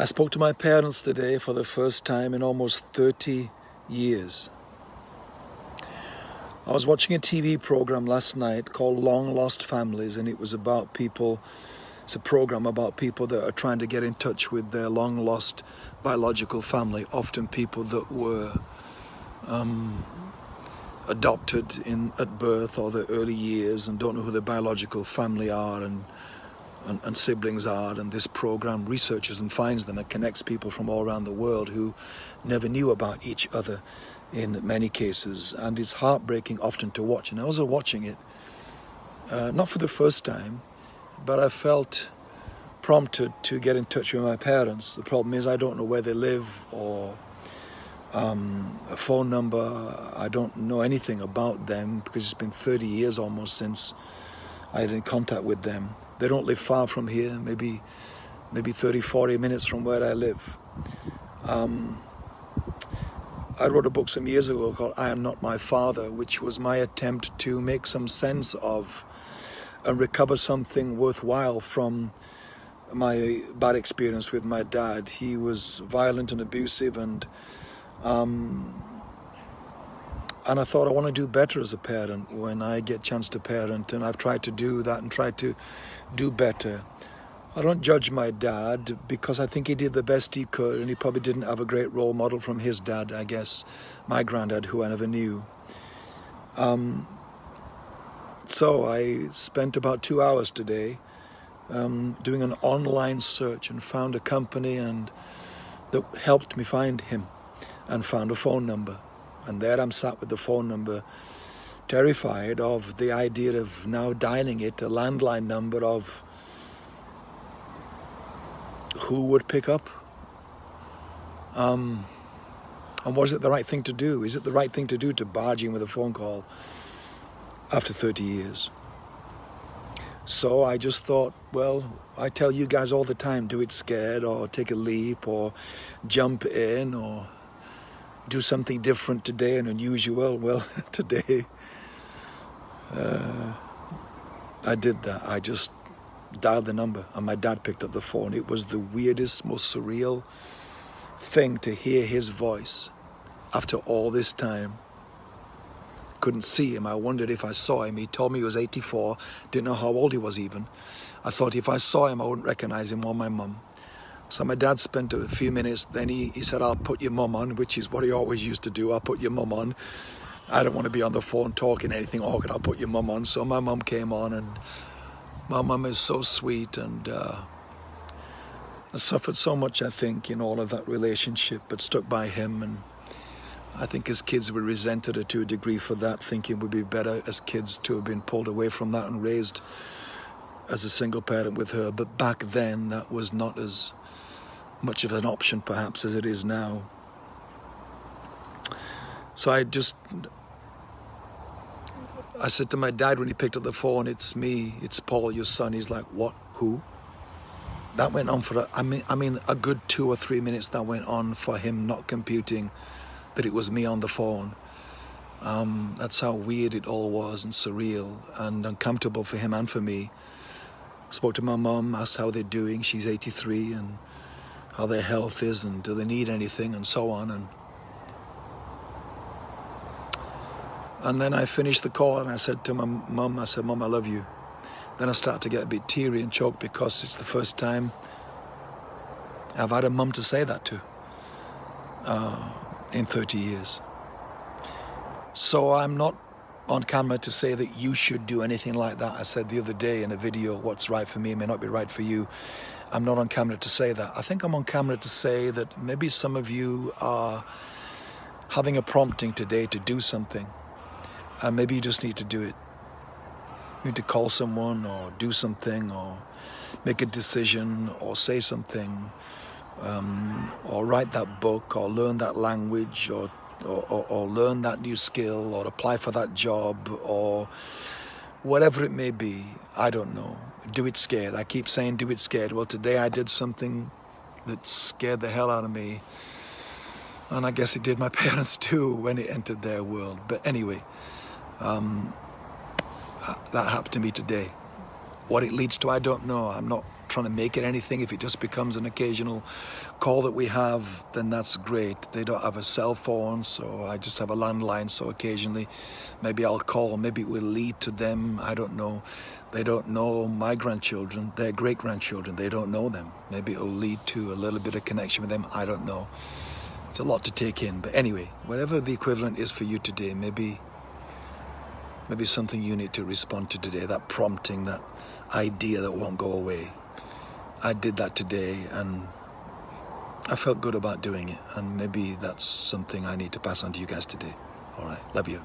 I spoke to my parents today for the first time in almost 30 years. I was watching a TV program last night called Long Lost Families and it was about people, it's a program about people that are trying to get in touch with their long lost biological family, often people that were um, adopted in at birth or the early years and don't know who their biological family are and and, and, siblings are and this program researches and finds them and connects people from all around the world who never knew about each other in many cases. And it's heartbreaking often to watch. And I was watching it uh, not for the first time but I felt prompted to get in touch with my parents. The problem is I don't know where they live or um, a phone number. I don't know anything about them because it's been 30 years almost since I had in contact with them they don't live far from here, maybe maybe 30, 40 minutes from where I live. Um, I wrote a book some years ago called I Am Not My Father, which was my attempt to make some sense of and recover something worthwhile from my bad experience with my dad. He was violent and abusive and um, and I thought I want to do better as a parent when I get a chance to parent and I've tried to do that and tried to do better. I don't judge my dad because I think he did the best he could and he probably didn't have a great role model from his dad, I guess, my granddad who I never knew. Um, so I spent about two hours today um, doing an online search and found a company and that helped me find him and found a phone number. And there I'm sat with the phone number, terrified of the idea of now dialing it, a landline number of who would pick up. Um, and was it the right thing to do? Is it the right thing to do to barge in with a phone call after 30 years? So I just thought, well, I tell you guys all the time, do it scared or take a leap or jump in or do something different today and unusual. Well, today uh, I did that. I just dialed the number and my dad picked up the phone. It was the weirdest, most surreal thing to hear his voice after all this time. Couldn't see him. I wondered if I saw him. He told me he was 84, didn't know how old he was even. I thought if I saw him, I wouldn't recognize him or my mum. So my dad spent a few minutes, then he, he said, I'll put your mum on, which is what he always used to do. I'll put your mum on. I don't want to be on the phone talking anything awkward. I'll put your mum on. So my mum came on and my mum is so sweet and uh, I suffered so much, I think, in all of that relationship, but stuck by him. And I think as kids, we resented her to a degree for that, thinking would be better as kids to have been pulled away from that and raised as a single parent with her. But back then, that was not as much of an option perhaps as it is now. So I just, I said to my dad when he picked up the phone, it's me, it's Paul, your son. He's like, what, who? That went on for, a, I mean, I mean, a good two or three minutes that went on for him not computing that it was me on the phone. Um, that's how weird it all was and surreal and uncomfortable for him and for me. Spoke to my mum, asked how they're doing. She's 83 and how their health is and do they need anything and so on. And, and then I finished the call and I said to my mum, I said, Mum, I love you. Then I start to get a bit teary and choked because it's the first time I've had a mum to say that to uh, in 30 years. So I'm not on camera to say that you should do anything like that. I said the other day in a video, what's right for me may not be right for you. I'm not on camera to say that. I think I'm on camera to say that maybe some of you are having a prompting today to do something. And maybe you just need to do it. You need to call someone or do something or make a decision or say something um, or write that book or learn that language or, or, or, or learn that new skill or apply for that job or whatever it may be. I don't know do it scared. I keep saying do it scared. Well, today I did something that scared the hell out of me. And I guess it did my parents too when it entered their world. But anyway, um, that happened to me today. What it leads to, I don't know. I'm not trying to make it anything. If it just becomes an occasional call that we have, then that's great. They don't have a cell phone, so I just have a landline. So occasionally, maybe I'll call. Maybe it will lead to them. I don't know. They don't know my grandchildren, their great grandchildren. They don't know them. Maybe it'll lead to a little bit of connection with them. I don't know. It's a lot to take in. But anyway, whatever the equivalent is for you today, maybe maybe something you need to respond to today, that prompting, that idea that won't go away. I did that today and I felt good about doing it and maybe that's something I need to pass on to you guys today. All right, love you.